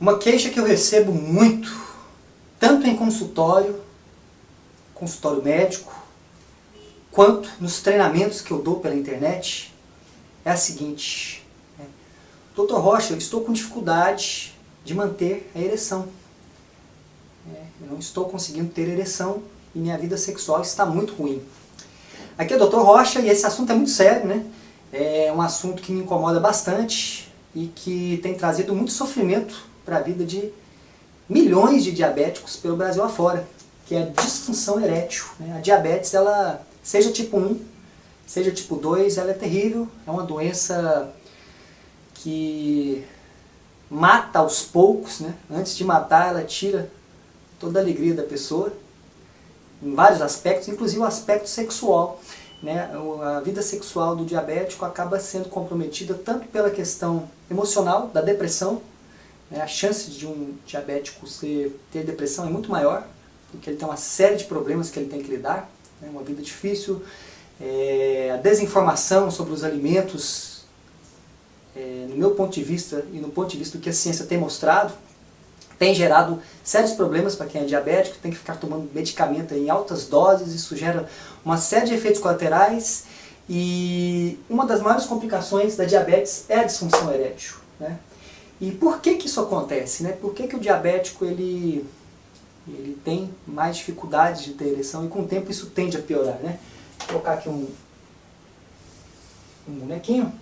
Uma queixa que eu recebo muito, tanto em consultório, consultório médico, quanto nos treinamentos que eu dou pela internet, é a seguinte. Né? Doutor Rocha, eu estou com dificuldade de manter a ereção. É, eu não estou conseguindo ter ereção e minha vida sexual está muito ruim. Aqui é o Dr. Rocha e esse assunto é muito sério, né? É um assunto que me incomoda bastante e que tem trazido muito sofrimento para a vida de milhões de diabéticos pelo Brasil afora, que é a disfunção erétil. Né? A diabetes, ela, seja tipo 1, seja tipo 2, ela é terrível, é uma doença que mata aos poucos, né? antes de matar ela tira toda a alegria da pessoa, em vários aspectos, inclusive o aspecto sexual. Né? A vida sexual do diabético acaba sendo comprometida tanto pela questão emocional, da depressão, né, a chance de um diabético ser, ter depressão é muito maior, porque ele tem uma série de problemas que ele tem que lidar, né, uma vida difícil, é, a desinformação sobre os alimentos, é, no meu ponto de vista e no ponto de vista do que a ciência tem mostrado, tem gerado sérios problemas para quem é diabético, tem que ficar tomando medicamento em altas doses, isso gera uma série de efeitos colaterais e uma das maiores complicações da diabetes é a disfunção erétil. Né? E por que que isso acontece? Né? Por que que o diabético ele, ele tem mais dificuldade de ter ereção e com o tempo isso tende a piorar? Né? Vou colocar aqui um, um bonequinho.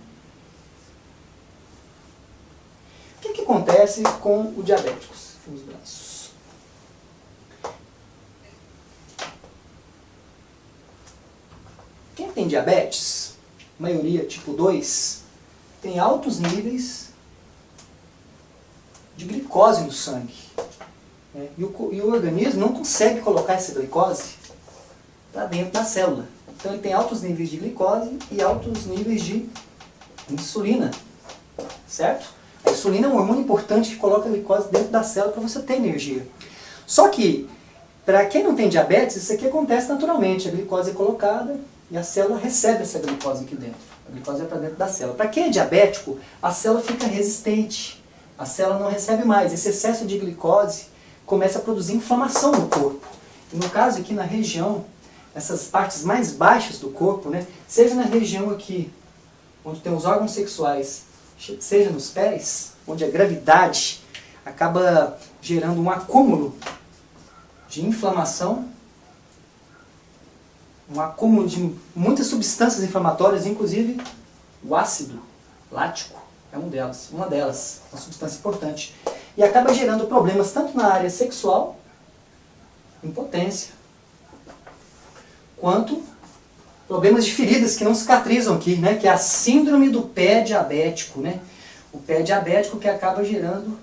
O que que acontece com o diabético? Os braços. Quem tem diabetes, maioria tipo 2, tem altos níveis glicose no sangue. É, e, o, e o organismo não consegue colocar essa glicose para dentro da célula. Então ele tem altos níveis de glicose e altos níveis de insulina. Certo? A insulina é um hormônio importante que coloca a glicose dentro da célula para você ter energia. Só que, para quem não tem diabetes, isso aqui acontece naturalmente. A glicose é colocada e a célula recebe essa glicose aqui dentro. A glicose é para dentro da célula. Para quem é diabético, a célula fica resistente a célula não recebe mais. Esse excesso de glicose começa a produzir inflamação no corpo. E no caso aqui na região, essas partes mais baixas do corpo, né, seja na região aqui, onde tem os órgãos sexuais, seja nos pés, onde a gravidade acaba gerando um acúmulo de inflamação, um acúmulo de muitas substâncias inflamatórias, inclusive o ácido lático, é um delas, uma delas, uma substância importante. E acaba gerando problemas tanto na área sexual, impotência, quanto problemas de feridas que não cicatrizam aqui, né? que é a síndrome do pé diabético. Né? O pé diabético que acaba gerando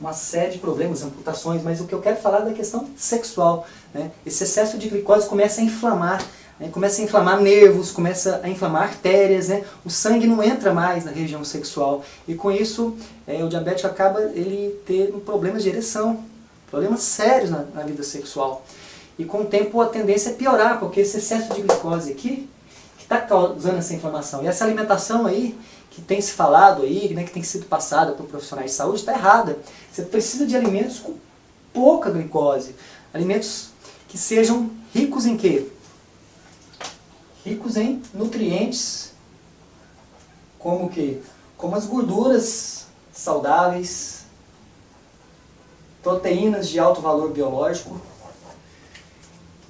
uma série de problemas, amputações, mas o que eu quero falar é da questão sexual. Né? Esse excesso de glicose começa a inflamar né, começa a inflamar nervos, começa a inflamar artérias, né, o sangue não entra mais na região sexual e com isso é, o diabético acaba ele tendo problemas de ereção, problemas sérios na, na, vida sexual. E com o tempo a tendência é piorar, porque esse excesso de glicose aqui que está causando essa inflamação. E essa alimentação aí, que tem se falado aí, né, que tem sido passada por profissionais de saúde, está errada. Você precisa de alimentos com pouca glicose, alimentos que sejam ricos em quê? Ricos em nutrientes, como que? Como as gorduras saudáveis, proteínas de alto valor biológico,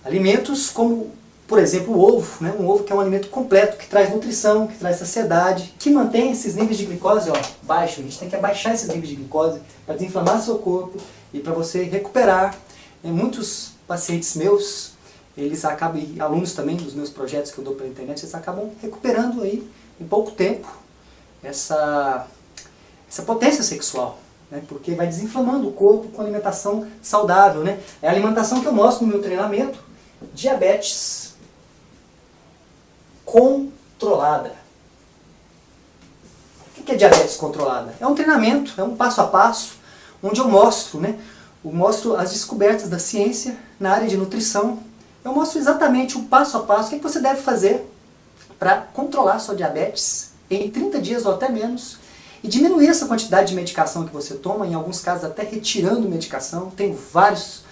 alimentos como, por exemplo, o ovo, né? um ovo que é um alimento completo, que traz nutrição, que traz saciedade, que mantém esses níveis de glicose ó, baixos. A gente tem que abaixar esses níveis de glicose para desinflamar seu corpo e para você recuperar. muitos pacientes meus eles acabam, e alunos também dos meus projetos que eu dou pela internet, eles acabam recuperando aí, em pouco tempo, essa, essa potência sexual. Né? Porque vai desinflamando o corpo com alimentação saudável. Né? É a alimentação que eu mostro no meu treinamento, diabetes controlada. O que é diabetes controlada? É um treinamento, é um passo a passo, onde eu mostro, né? eu mostro as descobertas da ciência na área de nutrição, eu mostro exatamente o passo a passo, o que você deve fazer para controlar sua diabetes em 30 dias ou até menos e diminuir essa quantidade de medicação que você toma, em alguns casos até retirando medicação. Tenho vários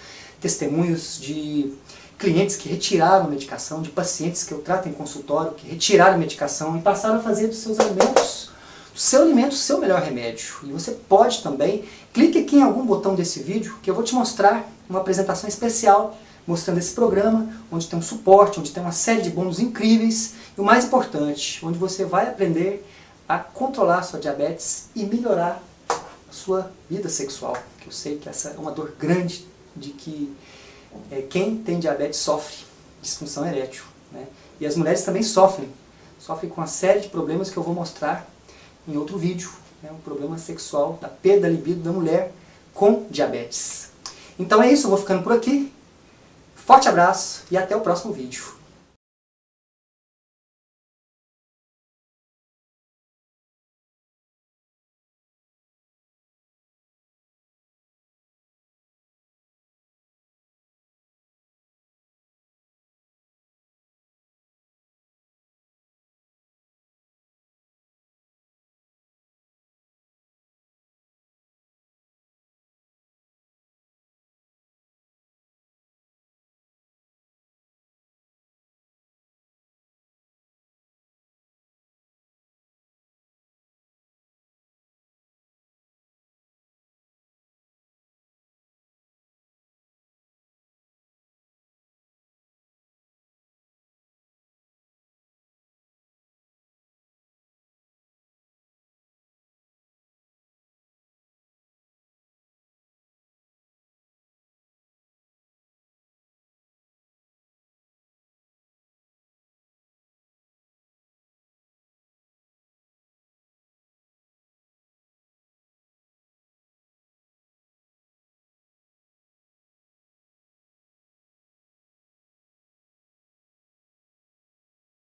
testemunhos de clientes que retiraram medicação, de pacientes que eu trato em consultório, que retiraram medicação e passaram a fazer dos seus alimentos, do seu alimento, o seu melhor remédio. E você pode também, clique aqui em algum botão desse vídeo, que eu vou te mostrar uma apresentação especial, mostrando esse programa, onde tem um suporte, onde tem uma série de bônus incríveis, e o mais importante, onde você vai aprender a controlar a sua diabetes e melhorar a sua vida sexual. Que eu sei que essa é uma dor grande de que é, quem tem diabetes sofre disfunção erétil. Né? E as mulheres também sofrem. Sofrem com uma série de problemas que eu vou mostrar em outro vídeo. Né? Um problema sexual, da perda da libido da mulher com diabetes. Então é isso, eu vou ficando por aqui. Forte abraço e até o próximo vídeo.